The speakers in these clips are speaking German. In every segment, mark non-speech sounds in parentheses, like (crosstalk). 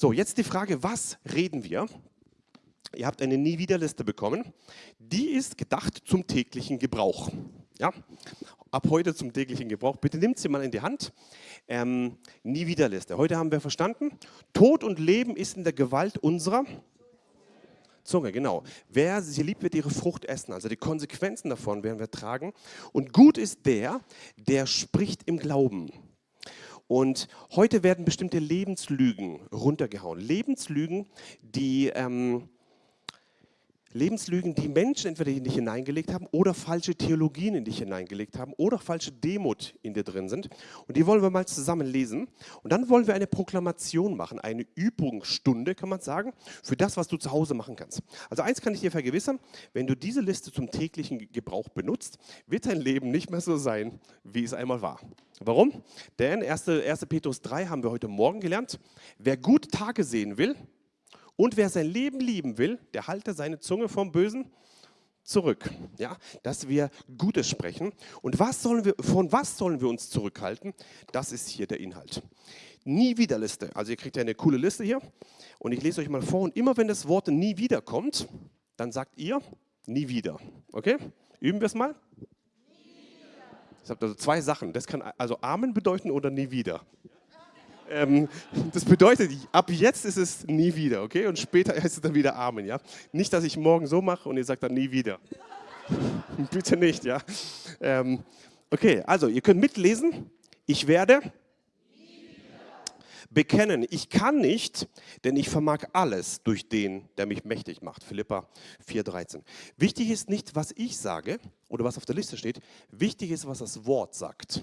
So, jetzt die Frage, was reden wir? Ihr habt eine Nie-Wieder-Liste bekommen. Die ist gedacht zum täglichen Gebrauch. Ja? Ab heute zum täglichen Gebrauch. Bitte nimmt sie mal in die Hand. Ähm, Nie-Wieder-Liste. Heute haben wir verstanden, Tod und Leben ist in der Gewalt unserer Zunge, genau. Wer sie liebt, wird ihre Frucht essen. Also die Konsequenzen davon werden wir tragen. Und gut ist der, der spricht im Glauben. Und heute werden bestimmte Lebenslügen runtergehauen. Lebenslügen, die ähm, Lebenslügen, die Menschen entweder in dich hineingelegt haben oder falsche Theologien in dich hineingelegt haben oder falsche Demut in dir drin sind. Und die wollen wir mal zusammen lesen. Und dann wollen wir eine Proklamation machen, eine Übungsstunde, kann man sagen, für das, was du zu Hause machen kannst. Also eins kann ich dir vergewissern, wenn du diese Liste zum täglichen Gebrauch benutzt, wird dein Leben nicht mehr so sein, wie es einmal war. Warum? Denn 1. 1. Petrus 3 haben wir heute Morgen gelernt. Wer gute Tage sehen will, und wer sein Leben lieben will, der halte seine Zunge vom Bösen zurück. Ja, dass wir Gutes sprechen. Und was sollen wir, von was sollen wir uns zurückhalten? Das ist hier der Inhalt. Nie wieder Liste. Also ihr kriegt ja eine coole Liste hier. Und ich lese euch mal vor. Und immer wenn das Wort nie wieder kommt, dann sagt ihr nie wieder. Okay? Üben wir es mal? Ich habe also zwei Sachen. Das kann also Amen bedeuten oder nie wieder. Ähm, das bedeutet, ab jetzt ist es nie wieder, okay? Und später heißt es dann wieder Amen, ja? Nicht, dass ich morgen so mache und ihr sagt dann nie wieder. (laughs) Bitte nicht, ja? Ähm, okay, also ihr könnt mitlesen. Ich werde bekennen, ich kann nicht, denn ich vermag alles durch den, der mich mächtig macht. Philippa 4,13. Wichtig ist nicht, was ich sage oder was auf der Liste steht, wichtig ist, was das Wort sagt.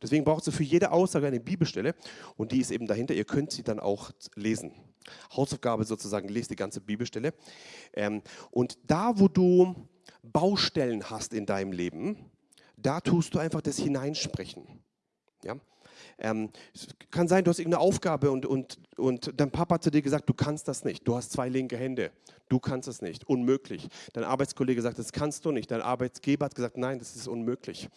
Deswegen braucht es für jede Aussage eine Bibelstelle und die ist eben dahinter. Ihr könnt sie dann auch lesen. Hausaufgabe sozusagen, lest die ganze Bibelstelle. Ähm, und da, wo du Baustellen hast in deinem Leben, da tust du einfach das Hineinsprechen. Ja? Ähm, kann sein, du hast irgendeine Aufgabe und, und, und dein Papa hat zu dir gesagt, du kannst das nicht. Du hast zwei linke Hände. Du kannst es nicht. Unmöglich. Dein Arbeitskollege sagt, das kannst du nicht. Dein Arbeitsgeber hat gesagt, nein, das ist unmöglich.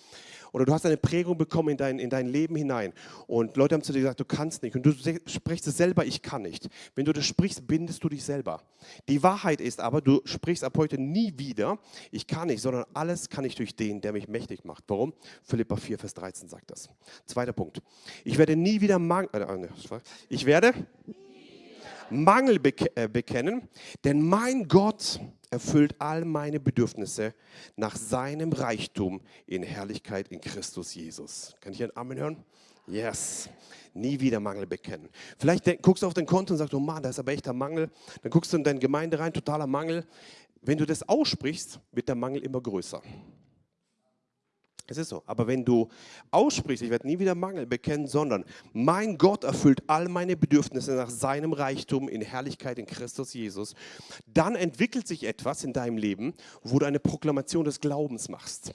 Oder du hast eine Prägung bekommen in dein, in dein Leben hinein und Leute haben zu dir gesagt, du kannst nicht. Und du sprichst es selber, ich kann nicht. Wenn du das sprichst, bindest du dich selber. Die Wahrheit ist aber, du sprichst ab heute nie wieder, ich kann nicht, sondern alles kann ich durch den, der mich mächtig macht. Warum? Philippa 4, Vers 13 sagt das. Zweiter Punkt. Ich werde nie wieder Mangel, äh, ich werde Mangel äh, bekennen, denn mein Gott erfüllt all meine Bedürfnisse nach seinem Reichtum in Herrlichkeit in Christus Jesus. Kann ich ein Amen hören? Yes. Nie wieder Mangel bekennen. Vielleicht guckst du auf dein Konto und sagst, oh Mann, da ist aber echter Mangel. Dann guckst du in deine Gemeinde rein, totaler Mangel. Wenn du das aussprichst, wird der Mangel immer größer. Es ist so. Aber wenn du aussprichst, ich werde nie wieder Mangel bekennen, sondern mein Gott erfüllt all meine Bedürfnisse nach seinem Reichtum in Herrlichkeit in Christus Jesus, dann entwickelt sich etwas in deinem Leben, wo du eine Proklamation des Glaubens machst.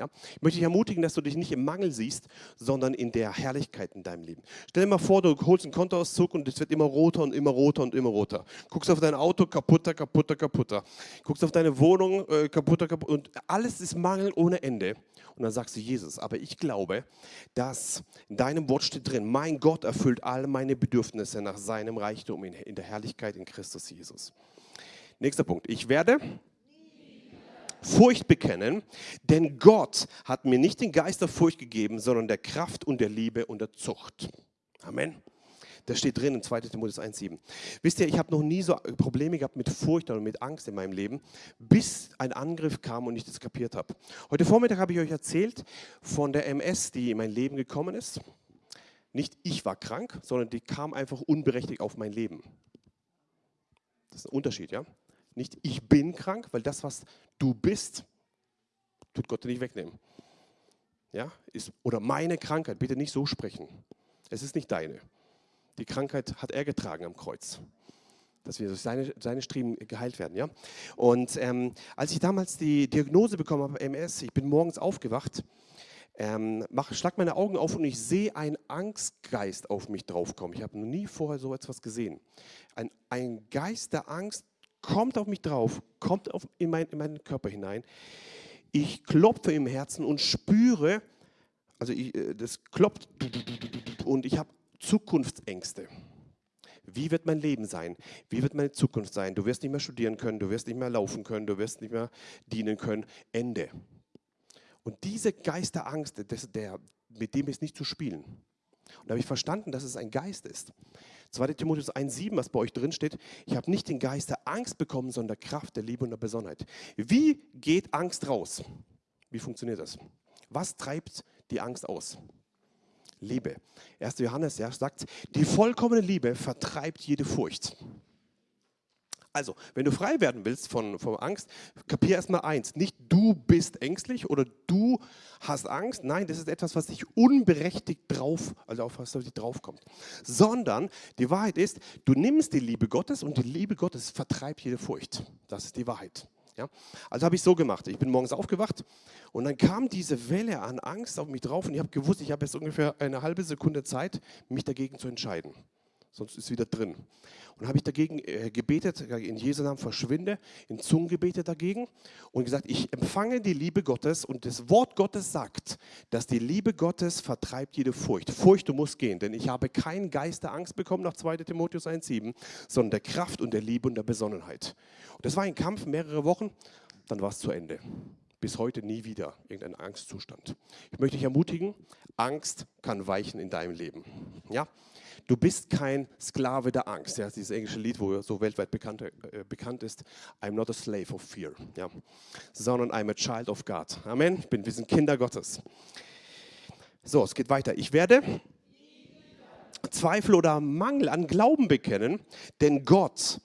Ja? Ich möchte dich ermutigen, dass du dich nicht im Mangel siehst, sondern in der Herrlichkeit in deinem Leben. Stell dir mal vor, du holst einen Kontoauszug und es wird immer roter und immer roter und immer roter. Guckst auf dein Auto, kaputter, kaputter, kaputter. Guckst auf deine Wohnung, äh, kaputter, kaputter. Und alles ist Mangel ohne Ende. Und dann sagst du, Jesus, aber ich glaube, dass in deinem Wort steht drin, mein Gott erfüllt all meine Bedürfnisse nach seinem Reichtum in, in der Herrlichkeit in Christus Jesus. Nächster Punkt. Ich werde Furcht bekennen, denn Gott hat mir nicht den Geist der Furcht gegeben, sondern der Kraft und der Liebe und der Zucht. Amen. Das steht drin in 2 Timotheus 1,7. Wisst ihr, ich habe noch nie so Probleme gehabt mit Furcht oder mit Angst in meinem Leben, bis ein Angriff kam und ich das kapiert habe. Heute Vormittag habe ich euch erzählt von der MS, die in mein Leben gekommen ist. Nicht ich war krank, sondern die kam einfach unberechtigt auf mein Leben. Das ist ein Unterschied, ja? Nicht ich bin krank, weil das, was du bist, tut Gott dir nicht wegnehmen. Ja? Ist, oder meine Krankheit, bitte nicht so sprechen. Es ist nicht deine. Die Krankheit hat er getragen am Kreuz. Dass wir durch seine, seine Striemen geheilt werden. Ja? Und ähm, als ich damals die Diagnose bekommen habe, MS, ich bin morgens aufgewacht, ähm, mach, schlag meine Augen auf und ich sehe einen Angstgeist auf mich draufkommen. Ich habe noch nie vorher so etwas gesehen. Ein, ein Geist der Angst kommt auf mich drauf, kommt auf, in, mein, in meinen Körper hinein. Ich klopfe im Herzen und spüre, also ich, äh, das klopft und ich habe Zukunftsängste. Wie wird mein Leben sein? Wie wird meine Zukunft sein? Du wirst nicht mehr studieren können, du wirst nicht mehr laufen können, du wirst nicht mehr dienen können. Ende. Und diese Geist der Angst, das, der, mit dem ist nicht zu spielen. Und da habe ich verstanden, dass es ein Geist ist. 2. Timotheus 1,7, was bei euch drin steht, ich habe nicht den Geist der Angst bekommen, sondern der Kraft, der Liebe und der Besonnenheit. Wie geht Angst raus? Wie funktioniert das? Was treibt die Angst aus? Liebe. 1. Johannes ja, sagt, die vollkommene Liebe vertreibt jede Furcht. Also, wenn du frei werden willst von, von Angst, kapier erstmal eins. Nicht du bist ängstlich oder du hast Angst. Nein, das ist etwas, was dich unberechtigt drauf, also auf was dich draufkommt. Sondern die Wahrheit ist, du nimmst die Liebe Gottes und die Liebe Gottes vertreibt jede Furcht. Das ist die Wahrheit. Ja? Also habe ich so gemacht. Ich bin morgens aufgewacht und dann kam diese Welle an Angst auf mich drauf und ich habe gewusst, ich habe jetzt ungefähr eine halbe Sekunde Zeit, mich dagegen zu entscheiden sonst ist wieder drin. Und habe ich dagegen äh, gebetet, in Jesu Namen verschwinde, in Zungen gebetet dagegen und gesagt, ich empfange die Liebe Gottes und das Wort Gottes sagt, dass die Liebe Gottes vertreibt jede Furcht. Furcht, du musst gehen, denn ich habe keinen Geist der Angst bekommen nach 2 Timotheus 1,7, sondern der Kraft und der Liebe und der Besonnenheit. Und das war ein Kampf, mehrere Wochen, dann war es zu Ende bis heute nie wieder irgendein Angstzustand. Ich möchte dich ermutigen, Angst kann weichen in deinem Leben. Ja? Du bist kein Sklave der Angst. Ja, dieses englische Lied, wo so weltweit bekannt, äh, bekannt ist. I'm not a slave of fear. Ja, sondern I'm a child of God. Amen. Ich bin, wir sind Kinder Gottes. So, es geht weiter. Ich werde Zweifel oder Mangel an Glauben bekennen, denn Gott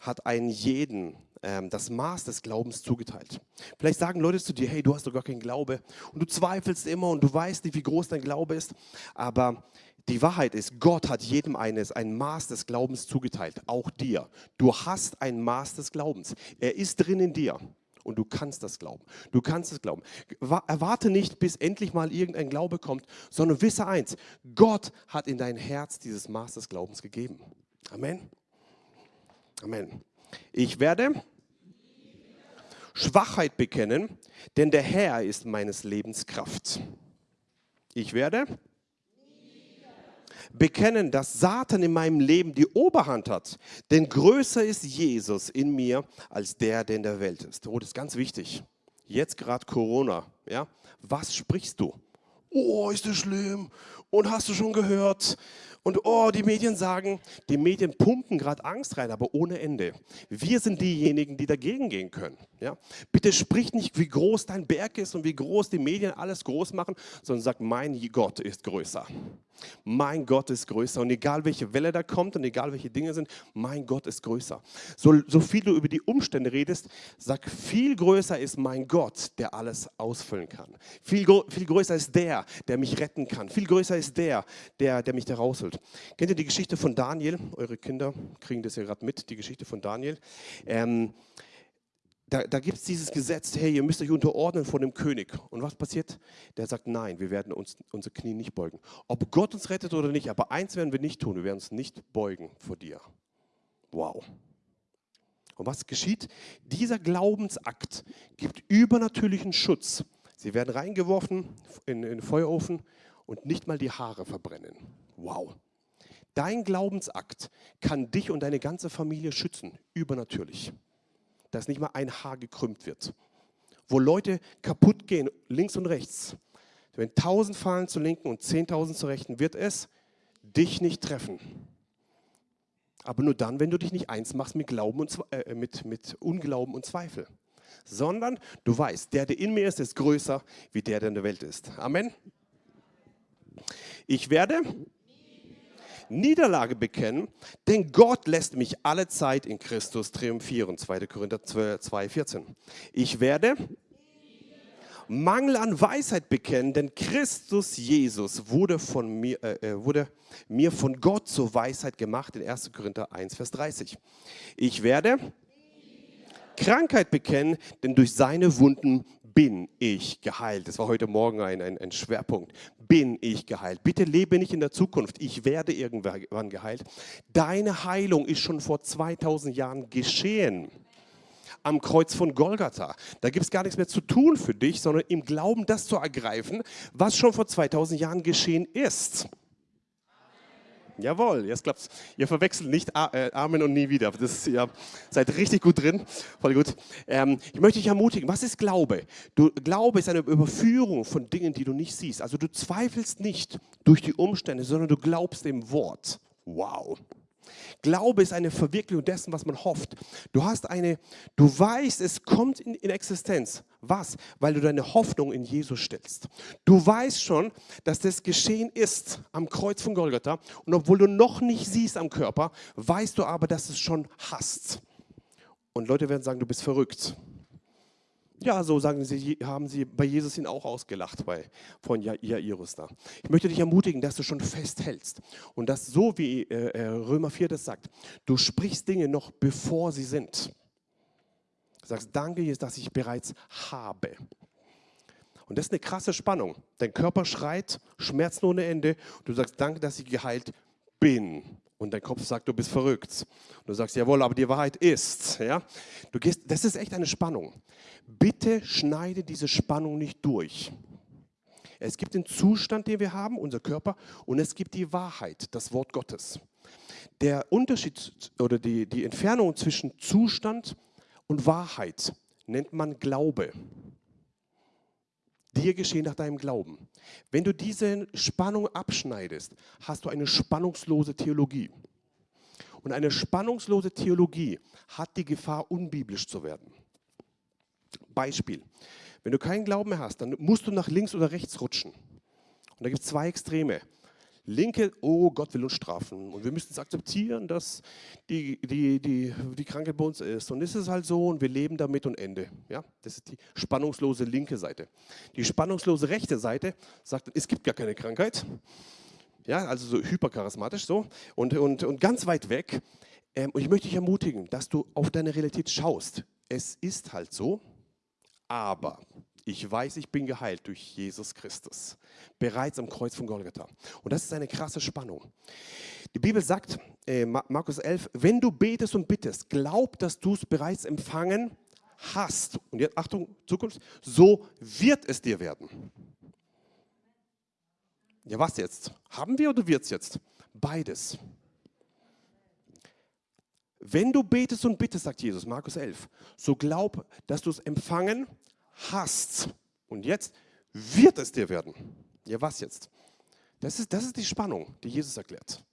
hat einen jeden das Maß des Glaubens zugeteilt. Vielleicht sagen Leute zu dir, hey, du hast doch gar keinen Glaube und du zweifelst immer und du weißt nicht, wie groß dein Glaube ist, aber die Wahrheit ist, Gott hat jedem eines ein Maß des Glaubens zugeteilt, auch dir. Du hast ein Maß des Glaubens. Er ist drin in dir und du kannst das glauben. Du kannst es glauben. Erwarte nicht, bis endlich mal irgendein Glaube kommt, sondern wisse eins, Gott hat in dein Herz dieses Maß des Glaubens gegeben. Amen. Amen. Ich werde Schwachheit bekennen, denn der Herr ist meines Lebens Kraft. Ich werde bekennen, dass Satan in meinem Leben die Oberhand hat. Denn größer ist Jesus in mir als der, der in der Welt ist. Oh, das ist ganz wichtig. Jetzt gerade Corona. Ja? Was sprichst du? Oh, ist das schlimm? Und hast du schon gehört? Und oh, die Medien sagen, die Medien pumpen gerade Angst rein, aber ohne Ende. Wir sind diejenigen, die dagegen gehen können. Ja? Bitte sprich nicht, wie groß dein Berg ist und wie groß die Medien alles groß machen, sondern sag, mein Gott ist größer. Mein Gott ist größer. Und egal welche Welle da kommt und egal welche Dinge sind, mein Gott ist größer. So, so viel du über die Umstände redest, sag, viel größer ist mein Gott, der alles ausfüllen kann. Viel, viel größer ist der, der mich retten kann. Viel größer ist der, der, der mich da rausholt. Kennt ihr die Geschichte von Daniel? Eure Kinder kriegen das ja gerade mit, die Geschichte von Daniel. Ähm, da, da gibt es dieses Gesetz, hey, ihr müsst euch unterordnen vor dem König. Und was passiert? Der sagt, nein, wir werden uns unsere Knie nicht beugen. Ob Gott uns rettet oder nicht, aber eins werden wir nicht tun, wir werden uns nicht beugen vor dir. Wow. Und was geschieht? Dieser Glaubensakt gibt übernatürlichen Schutz. Sie werden reingeworfen in, in den Feuerofen und nicht mal die Haare verbrennen. Wow. Dein Glaubensakt kann dich und deine ganze Familie schützen, übernatürlich. Dass nicht mal ein Haar gekrümmt wird. Wo Leute kaputt gehen, links und rechts. Wenn tausend fallen zur linken und zehntausend zur rechten, wird es dich nicht treffen. Aber nur dann, wenn du dich nicht eins machst mit, Glauben und, äh, mit, mit Unglauben und Zweifel. Sondern du weißt, der, der in mir ist, ist größer, wie der, der in der Welt ist. Amen. Ich werde Niederlage bekennen, denn Gott lässt mich alle Zeit in Christus triumphieren. 2. Korinther 2, 14. Ich werde Mangel an Weisheit bekennen, denn Christus Jesus wurde, von mir, äh, äh wurde mir von Gott zur Weisheit gemacht in 1. Korinther 1, Vers 30. Ich werde Krankheit bekennen, denn durch seine Wunden bin ich geheilt. Das war heute Morgen ein, ein, ein, Schwerpunkt. Bin ich geheilt. Bitte lebe nicht in der Zukunft. Ich werde irgendwann geheilt. Deine Heilung ist schon vor 2000 Jahren geschehen. Am Kreuz von Golgatha. Da gibt es gar nichts mehr zu tun für dich, sondern im Glauben das zu ergreifen, was schon vor 2000 Jahren geschehen ist. Jawohl, jetzt klappt's. Ihr verwechselt nicht äh, Amen und nie wieder. Das ihr seid richtig gut drin. Voll gut. Ähm, ich möchte dich ermutigen. Was ist Glaube? Du, Glaube ist eine Überführung von Dingen, die du nicht siehst. Also du zweifelst nicht durch die Umstände, sondern du glaubst dem Wort. Wow. Glaube ist eine Verwirklichung dessen, was man hofft. Du hast eine, du weißt, es kommt in, in Existenz. Was? Weil du deine Hoffnung in Jesus stellst. Du weißt schon, dass das geschehen ist am Kreuz von Golgatha. Und obwohl du noch nicht siehst am Körper, weißt du aber, dass es schon hast. Und Leute werden sagen, du bist verrückt. Ja, so sagen sie, haben sie bei Jesus ihn auch ausgelacht bei, von Jairus da. Ich möchte dich ermutigen, dass du schon festhältst und dass so wie äh, äh Römer 4 das sagt, du sprichst Dinge noch bevor sie sind. Du sagst, danke Jesus, dass ich bereits habe. Und das ist eine krasse Spannung. Dein Körper schreit, Schmerzen ohne Ende. Und du sagst, danke, dass ich geheilt bin. Und dein Kopf sagt, du bist verrückt. Und du sagst, jawohl, aber die Wahrheit ist. Ja? Du gehst, das ist echt eine Spannung. Bitte schneide diese Spannung nicht durch. Es gibt den Zustand, den wir haben, unser Körper, und es gibt die Wahrheit, das Wort Gottes. Der Unterschied oder die, die Entfernung zwischen Zustand und Wahrheit nennt man Glaube dir geschehen nach deinem Glauben. Wenn du diese Spannung abschneidest, hast du eine spannungslose Theologie. Und eine spannungslose Theologie hat die Gefahr, unbiblisch zu werden. Beispiel. Wenn du keinen Glauben mehr hast, dann musst du nach links oder rechts rutschen. Und da gibt es zwei Extreme. Linke, oh Gott will uns strafen und wir müssen es akzeptieren, dass die, die, die, die Krankheit bei uns ist. Und es ist halt so und wir leben damit und Ende. Ja? Das ist die spannungslose linke Seite. Die spannungslose rechte Seite sagt, es gibt gar keine Krankheit. Ja, also so hypercharismatisch so und, und, und ganz weit weg. Ähm, und ich möchte dich ermutigen, dass du auf deine Realität schaust. Es ist halt so, aber ich weiß, ich bin geheilt durch Jesus Christus. Bereits am Kreuz von Golgatha. Und das ist eine krasse Spannung. Die Bibel sagt, äh, Markus 11, wenn du betest und bittest, glaub, dass du es bereits empfangen hast. Und jetzt, Achtung, Zukunft, so wird es dir werden. Ja, was jetzt? Haben wir oder wird es jetzt? Beides. Wenn du betest und bittest, sagt Jesus, Markus 11, so glaub, dass du es empfangen hast. Und jetzt wird es dir werden. Ja, was jetzt? Das ist, das ist die Spannung, die Jesus erklärt.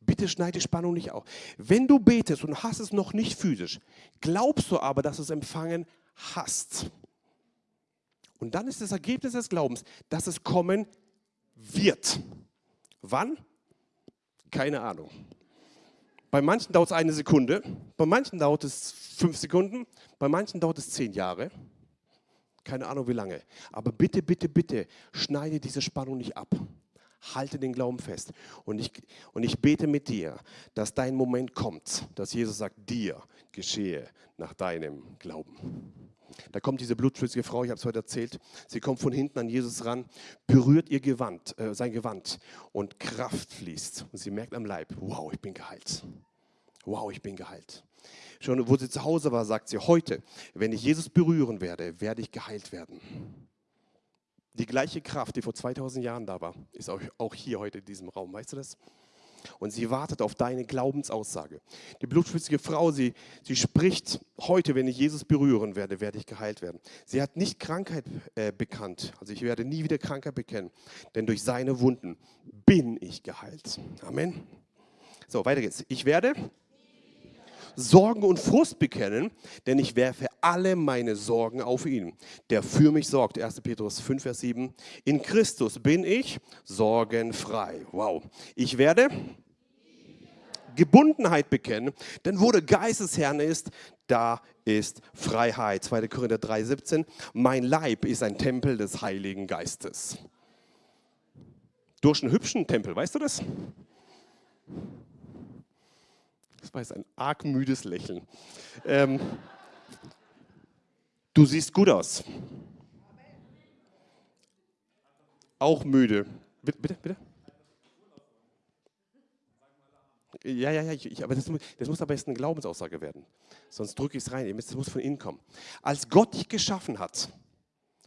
Bitte schneid die Spannung nicht auf. Wenn du betest und hast es noch nicht physisch, glaubst du aber, dass du es empfangen hast. Und dann ist das Ergebnis des Glaubens, dass es kommen wird. Wann? Keine Ahnung. Bei manchen dauert es eine Sekunde, bei manchen dauert es fünf Sekunden, bei manchen dauert es zehn Jahre keine Ahnung wie lange. Aber bitte, bitte, bitte, schneide diese Spannung nicht ab. Halte den Glauben fest. Und ich, und ich bete mit dir, dass dein Moment kommt, dass Jesus sagt, dir geschehe nach deinem Glauben. Da kommt diese blutschwissige Frau, ich habe es heute erzählt, sie kommt von hinten an Jesus ran, berührt ihr Gewand, äh, sein Gewand und Kraft fließt. Und sie merkt am Leib, wow, ich bin geheilt. Wow, ich bin geheilt. Schon wo sie zu Hause war, sagt sie, heute, wenn ich Jesus berühren werde, werde ich geheilt werden. Die gleiche Kraft, die vor 2000 Jahren da war, ist auch hier heute in diesem Raum. Weißt du das? Und sie wartet auf deine Glaubensaussage. Die blutschwitzige Frau, sie, sie spricht, heute, wenn ich Jesus berühren werde, werde ich geheilt werden. Sie hat nicht Krankheit äh, bekannt. Also ich werde nie wieder Krankheit bekennen, denn durch seine Wunden bin ich geheilt. Amen. So, weiter geht's. Ich werde Sorgen und Frust bekennen, denn ich werfe alle meine Sorgen auf ihn, der für mich sorgt. 1. Petrus 5, Vers 7. In Christus bin ich sorgenfrei. Wow. Ich werde Gebundenheit bekennen, denn wo der Geist des Herrn ist, da ist Freiheit. 2. Korinther 3, 17. Mein Leib ist ein Tempel des Heiligen Geistes. Durch einen hübschen Tempel, weißt du das? Das war jetzt ein arg müdes Lächeln. Ähm, du siehst gut aus. Auch müde. Bitte, bitte, bitte. Ja, ja, ja, ich, aber das, das, muss aber jetzt eine Glaubensaussage werden. Sonst drücke ich es rein. Das muss von innen kommen. Als Gott dich geschaffen hat,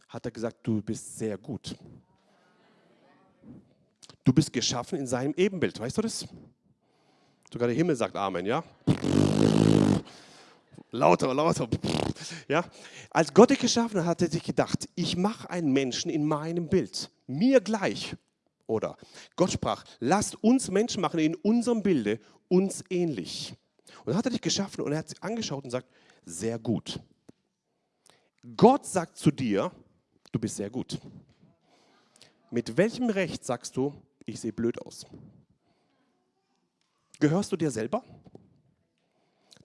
hat er gesagt, du bist sehr gut. Du bist geschaffen in seinem Ebenbild, weißt du das? Sogar der Himmel sagt Amen, ja? Lauter, lauter. Ja? Als Gott dich geschaffen hat, hat er sich gedacht, ich mache einen Menschen in meinem Bild, mir gleich. Oder Gott sprach, lasst uns Menschen machen in unserem Bilde, uns ähnlich. Und dann hat er dich geschaffen und er hat sich angeschaut und sagt, sehr gut. Gott sagt zu dir, du bist sehr gut. Mit welchem Recht sagst du, ich sehe blöd aus? Gehörst du dir selber?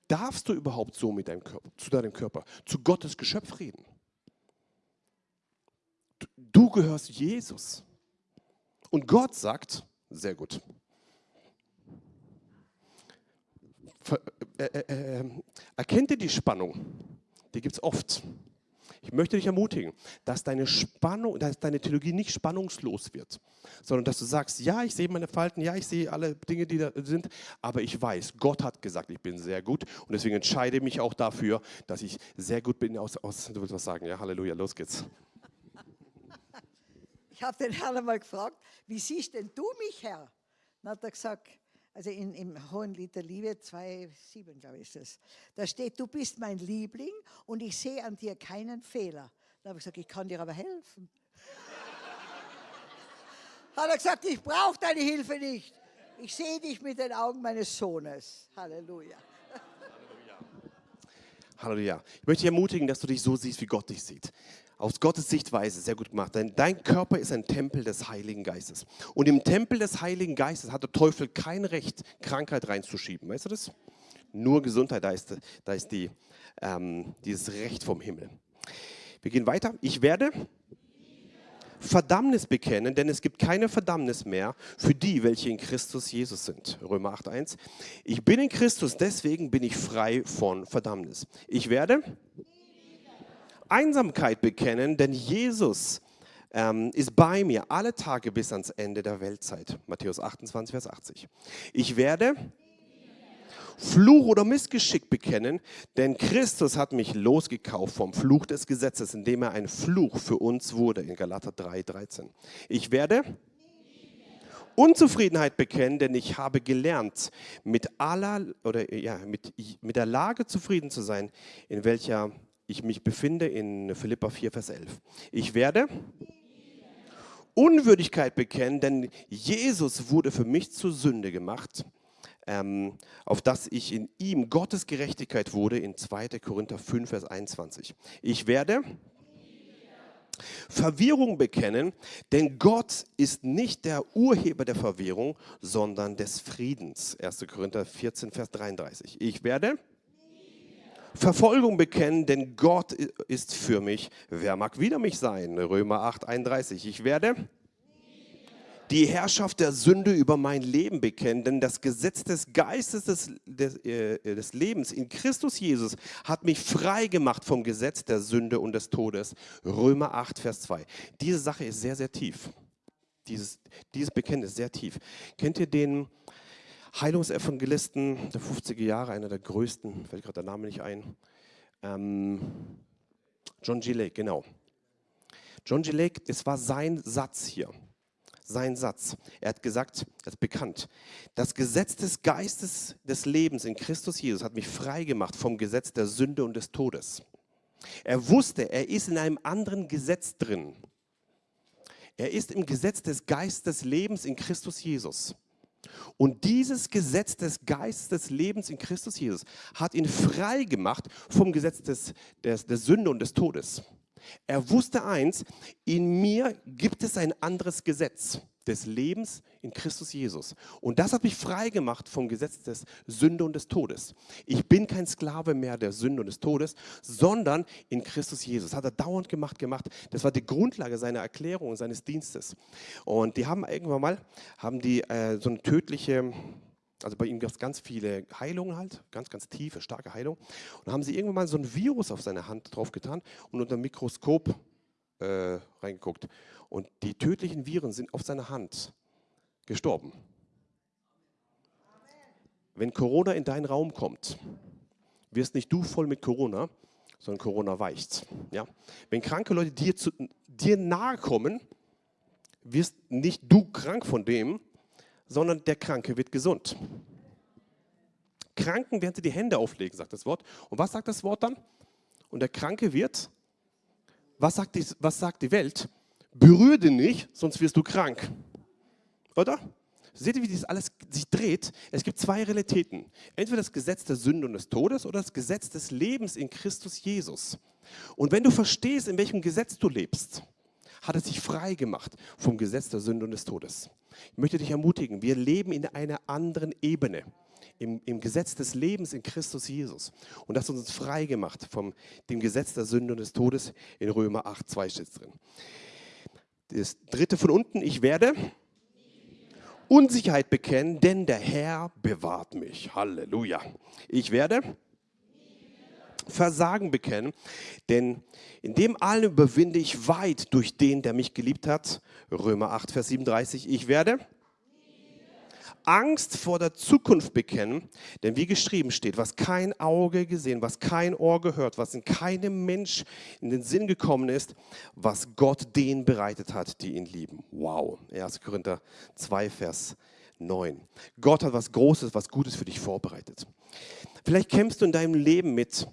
Darfst du überhaupt so mit deinem Körper, zu deinem Körper, zu Gottes Geschöpf reden? Du gehörst Jesus. Und Gott sagt, sehr gut. Äh, äh, äh, erkennt ihr die Spannung? Die gibt es oft. Ich möchte dich ermutigen, dass deine Spannung, dass deine Theologie nicht spannungslos wird, sondern dass du sagst, ja, ich sehe meine Falten, ja, ich sehe alle Dinge, die da sind, aber ich weiß, Gott hat gesagt, ich bin sehr gut und deswegen entscheide ich mich auch dafür, dass ich sehr gut bin aus, aus du willst was sagen, ja, Halleluja, los geht's. Ich habe den Herrn einmal gefragt, wie siehst denn du mich, Herr? Dann hat er gesagt, also in, im Hohen Lied der Liebe 2,7, glaube ich, ist es. Da steht, du bist mein Liebling und ich sehe an dir keinen Fehler. Da habe ich gesagt, ich kann dir aber helfen. (laughs) Hat er gesagt, ich brauche deine Hilfe nicht. Ich sehe dich mit den Augen meines Sohnes. Halleluja. Halleluja. Ich möchte dich ermutigen, dass du dich so siehst, wie Gott dich sieht aus Gottes Sichtweise sehr gut gemacht. Denn dein Körper ist ein Tempel des Heiligen Geistes. Und im Tempel des Heiligen Geistes hat der Teufel kein Recht, Krankheit reinzuschieben. Weißt du das? Nur Gesundheit, da ist, da ist die, ähm, dieses Recht vom Himmel. Wir gehen weiter. Ich werde Verdammnis bekennen, denn es gibt keine Verdammnis mehr für die, welche in Christus Jesus sind. Römer 8.1. Ich bin in Christus, deswegen bin ich frei von Verdammnis. Ich werde Einsamkeit bekennen, denn Jesus ähm, ist bei mir alle Tage bis ans Ende der Weltzeit. Matthäus 28, Vers 80. Ich werde Fluch oder Missgeschick bekennen, denn Christus hat mich losgekauft vom Fluch des Gesetzes, indem er ein Fluch für uns wurde, in Galater 3, 13. Ich werde Unzufriedenheit bekennen, denn ich habe gelernt, mit aller oder ja, mit, mit der Lage zufrieden zu sein, in welcher ich mich befinde in Philippa 4, Vers 11. Ich werde Unwürdigkeit bekennen, denn Jesus wurde für mich zur Sünde gemacht, ähm, auf dass ich in ihm Gottes Gerechtigkeit wurde, in 2. Korinther 5, Vers 21. Ich werde Verwirrung bekennen, denn Gott ist nicht der Urheber der Verwirrung, sondern des Friedens. 1. Korinther 14, Vers 33. Ich werde Verfolgung bekennen, denn Gott ist für mich. Wer mag wider mich sein? Römer 8, 31. Ich werde die Herrschaft der Sünde über mein Leben bekennen, denn das Gesetz des Geistes des, des, äh, des, Lebens in Christus Jesus hat mich frei gemacht vom Gesetz der Sünde und des Todes. Römer 8, Vers 2. Diese Sache ist sehr, sehr tief. Dieses, dieses Bekenntnis ist sehr tief. Kennt ihr den Heilungsevangelisten der 50er Jahre, einer der größten, fällt gerade der Name nicht ein. Ähm, John G. Lake, genau. John G. Lake, es war sein Satz hier. Sein Satz. Er hat gesagt, er ist bekannt. Das Gesetz des Geistes des Lebens in Christus Jesus hat mich frei gemacht vom Gesetz der Sünde und des Todes. Er wusste, er ist in einem anderen Gesetz drin. Er ist im Gesetz des Geistes des Lebens in Christus Jesus. Und dieses Gesetz des Geistes des Lebens in Christus Jesus hat ihn frei gemacht vom Gesetz des, des, der Sünde und des Todes. Er wusste eins, in mir gibt es ein anderes Gesetz des Lebens in Christus Jesus. Und das hat mich frei gemacht vom Gesetz des Sünde und des Todes. Ich bin kein Sklave mehr der Sünde und des Todes, sondern in Christus Jesus. Das hat er dauernd gemacht, gemacht. Das war die Grundlage seiner Erklärung und seines Dienstes. Und die haben irgendwann mal, haben die äh, so eine tödliche also bei ihm gab es ganz viele Heilungen halt, ganz, ganz tiefe, starke Heilungen. Und haben sie irgendwann mal so ein Virus auf seine Hand drauf getan und unter dem Mikroskop äh, reingeguckt. Und die tödlichen Viren sind auf seiner Hand gestorben. Wenn Corona in deinen Raum kommt, wirst nicht du voll mit Corona, sondern Corona weicht. Ja? Wenn kranke Leute dir, zu, dir nahe kommen, wirst nicht du krank von dem, sondern der Kranke wird gesund. Kranken werden sie die Hände auflegen, sagt das Wort. Und was sagt das Wort dann? Und der Kranke wird, was sagt die, was sagt die Welt? Berühre den nicht, sonst wirst du krank. Oder? Seht ihr, wie das alles sich dreht? Es gibt zwei Realitäten. Entweder das Gesetz der Sünde und des Todes oder das Gesetz des Lebens in Christus Jesus. Und wenn du verstehst, in welchem Gesetz du lebst, hat es dich frei gemacht vom Gesetz der Sünde und des Todes. Ich möchte dich ermutigen, wir leben in einer anderen Ebene. Im, im, Gesetz des Lebens in Christus Jesus. Und das hat uns frei gemacht vom dem Gesetz der Sünde und des Todes. In Römer 8, 2 steht es drin. Das dritte von unten, ich werde Unsicherheit bekennen, denn der Herr bewahrt mich. Halleluja. Ich werde Versagen bekennen, denn in dem allen überwinde ich weit durch den, der mich geliebt hat. Römer 8, Vers 37. Ich werde Angst vor der Zukunft bekennen, denn wie geschrieben steht, was kein Auge gesehen, was kein Ohr gehört, was in keinem Mensch in den Sinn gekommen ist, was Gott denen bereitet hat, die ihn lieben. Wow, 1. Korinther 2, Vers 9. Gott hat was Großes, was Gutes für dich vorbereitet. Vielleicht kämpfst du in deinem Leben mit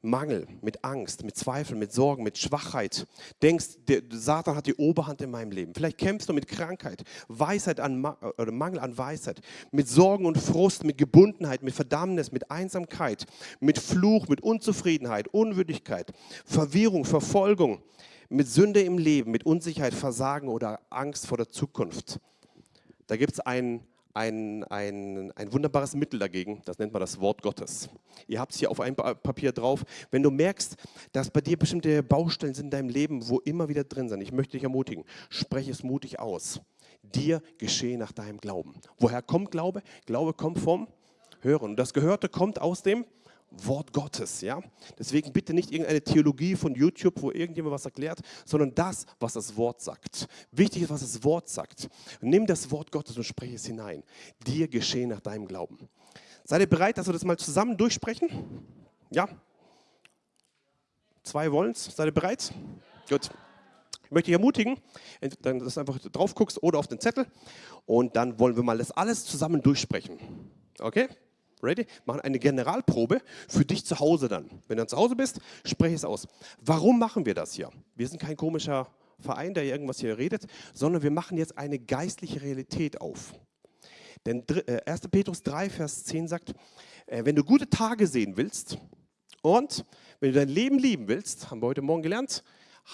Mangel, mit Angst, mit Zweifeln, mit Sorgen, mit Schwachheit. Denkst, der Satan hat die Oberhand in meinem Leben. Vielleicht kämpfst du mit Krankheit, Weisheit an, oder Mangel an Weisheit, mit Sorgen und Frust, mit Gebundenheit, mit Verdammnis, mit Einsamkeit, mit Fluch, mit Unzufriedenheit, Unwürdigkeit, Verwirrung, Verfolgung, mit Sünde im Leben, mit Unsicherheit, Versagen oder Angst vor der Zukunft. Da gibt es einen ein, ein, ein wunderbares Mittel dagegen, das nennt man das Wort Gottes. Ihr habt es hier auf einem Papier drauf. Wenn du merkst, dass bei dir bestimmte Baustellen sind in deinem Leben, wo immer wieder drin sind, ich möchte dich ermutigen, spreche es mutig aus. Dir geschehe nach deinem Glauben. Woher kommt Glaube? Glaube kommt vom Hören. Und das Gehörte kommt aus dem Wort Gottes. Ja? Deswegen bitte nicht irgendeine Theologie von YouTube, wo irgendjemand was erklärt, sondern das, was das Wort sagt. Wichtig ist, was das Wort sagt. Nimm das Wort Gottes und spreche es hinein. Dir geschehen nach deinem Glauben. Seid ihr bereit, dass wir das mal zusammen durchsprechen? Ja? Zwei wollen es. Seid ihr bereit? Gut. Ich möchte dich ermutigen, dass du einfach drauf guckst oder auf den Zettel und dann wollen wir mal das alles zusammen durchsprechen. Okay? Ready? Machen eine Generalprobe für dich zu Hause dann. Wenn du dann zu Hause bist, spreche es aus. Warum machen wir das hier? Wir sind kein komischer Verein, der irgendwas hier redet, sondern wir machen jetzt eine geistliche Realität auf. Denn 1. Äh, Petrus 3, Vers 10 sagt, äh, wenn du gute Tage sehen willst und wenn du dein Leben lieben willst, haben wir heute Morgen gelernt,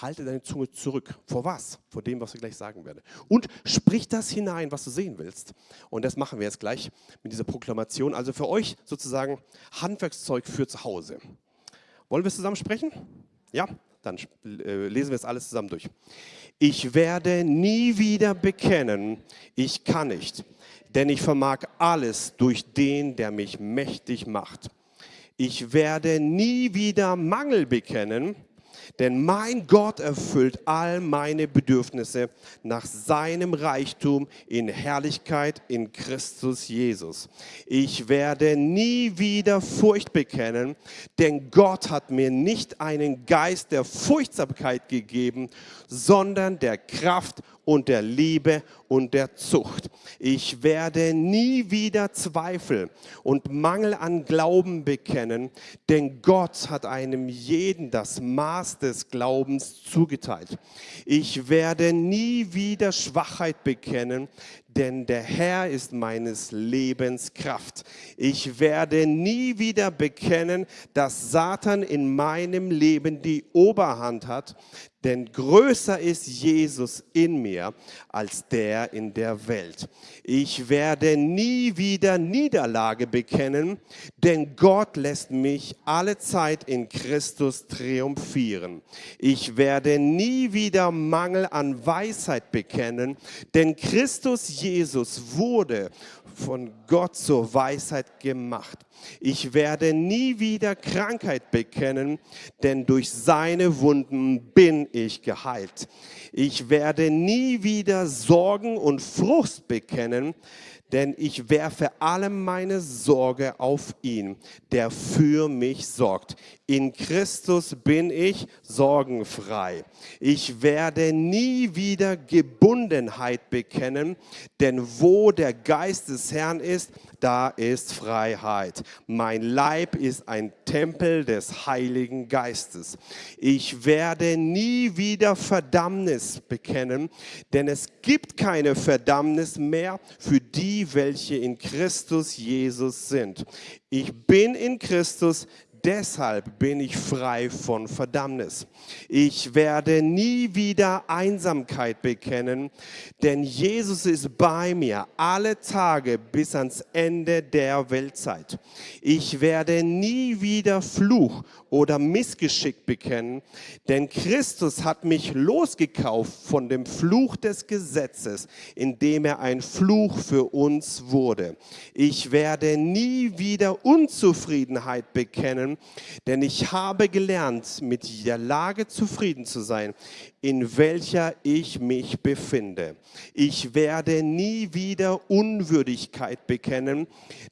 halte deine Zunge zurück. Vor was? Vor dem, was ich gleich sagen werde. Und sprich das hinein, was du sehen willst. Und das machen wir jetzt gleich mit dieser Proklamation. Also für euch sozusagen Handwerkszeug für zu Hause. Wollen wir es zusammen sprechen? Ja? Dann äh, lesen wir es alles zusammen durch. Ich werde nie wieder bekennen, ich kann nicht, denn ich vermag alles durch den, der mich mächtig macht. Ich werde nie wieder Mangel bekennen, denn mein Gott erfüllt all meine Bedürfnisse nach seinem Reichtum in Herrlichkeit in Christus Jesus. Ich werde nie wieder Furcht bekennen, denn Gott hat mir nicht einen Geist der Furchtsamkeit gegeben, sondern der Kraft und der Liebe und der Zucht. Ich werde nie wieder Zweifel und Mangel an Glauben bekennen, denn Gott hat einem jeden das Maß des Glaubens zugeteilt. Ich werde nie wieder Schwachheit bekennen, denn der Herr ist meines Lebens Kraft. Ich werde nie wieder bekennen, dass Satan in meinem Leben die Oberhand hat, denn größer ist Jesus in mir als der in der Welt. Ich werde nie wieder Niederlage bekennen, denn Gott lässt mich alle Zeit in Christus triumphieren. Ich werde nie wieder Mangel an Weisheit bekennen, denn Christus Jesus wurde von Gott zur Weisheit gemacht. Ich werde nie wieder Krankheit bekennen, denn durch seine Wunden bin ich geheilt. Ich werde nie wieder Sorgen und Frust bekennen, denn ich werfe alle meine Sorge auf ihn, der für mich sorgt. In Christus bin ich sorgenfrei. Ich werde nie wieder Gebundenheit bekennen, denn wo der Geist des Herrn ist, da ist Freiheit. Mein Leib ist ein Tempel des Heiligen Geistes. Ich werde nie wieder Verdammnis bekennen, denn es gibt keine Verdammnis mehr für die, welche in Christus Jesus sind. Ich bin in Christus, deshalb bin ich frei von Verdammnis. Ich werde nie wieder Einsamkeit bekennen, denn Jesus ist bei mir alle Tage bis ans Ende der Weltzeit. Ich werde nie wieder Fluch oder Missgeschick bekennen, denn Christus hat mich losgekauft von dem Fluch des Gesetzes, indem er ein Fluch für uns wurde. Ich werde nie wieder Unzufriedenheit bekennen, denn ich habe gelernt, mit der Lage zufrieden zu sein, in welcher ich mich befinde. Ich werde nie wieder Unwürdigkeit bekennen,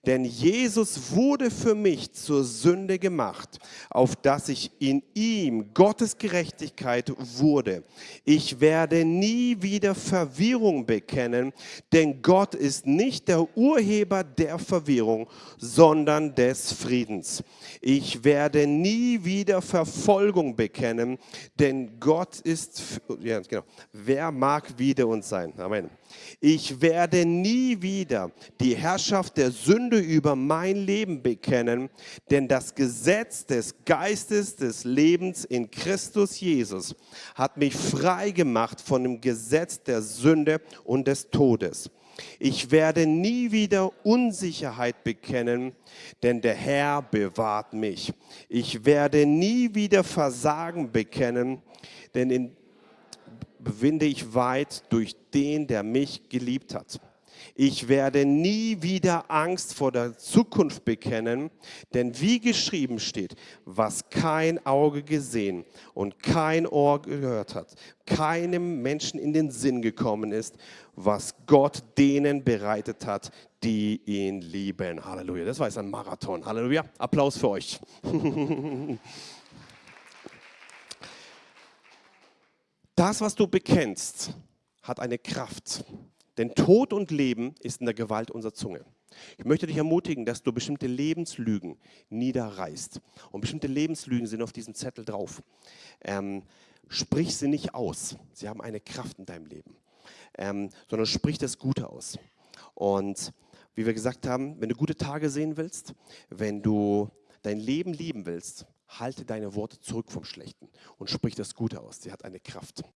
denn Jesus wurde für mich zur Sünde gemacht, auf dass ich in ihm Gottes Gerechtigkeit wurde. Ich werde nie wieder Verwirrung bekennen, denn Gott ist nicht der Urheber der Verwirrung, sondern des Friedens. Ich werde nie wieder Verfolgung bekennen, denn Gott ist ja, genau. Wer mag wider uns sein? Amen. Ich werde nie wieder die Herrschaft der Sünde über mein Leben bekennen, denn das Gesetz des Geistes des Lebens in Christus Jesus hat mich frei gemacht von dem Gesetz der Sünde und des Todes. Ich werde nie wieder Unsicherheit bekennen, denn der Herr bewahrt mich. Ich werde nie wieder Versagen bekennen, denn in bewinde ich weit durch den, der mich geliebt hat. Ich werde nie wieder Angst vor der Zukunft bekennen, denn wie geschrieben steht, was kein Auge gesehen und kein Ohr gehört hat, keinem Menschen in den Sinn gekommen ist, was Gott denen bereitet hat, die ihn lieben. Halleluja. Das war jetzt ein Marathon. Halleluja. Applaus für euch. (laughs) Das, was du bekennst, hat eine Kraft. Denn Tod und Leben ist in der Gewalt unserer Zunge. Ich möchte dich ermutigen, dass du bestimmte Lebenslügen niederreißt. Und bestimmte Lebenslügen sind auf diesem Zettel drauf. Ähm, sprich sie nicht aus. Sie haben eine Kraft in deinem Leben. Ähm, sondern sprich das Gute aus. Und wie wir gesagt haben, wenn du gute Tage sehen willst, wenn du dein Leben lieben willst, halte deine Worte zurück vom Schlechten und sprich das Gute aus. Sie hat eine Kraft.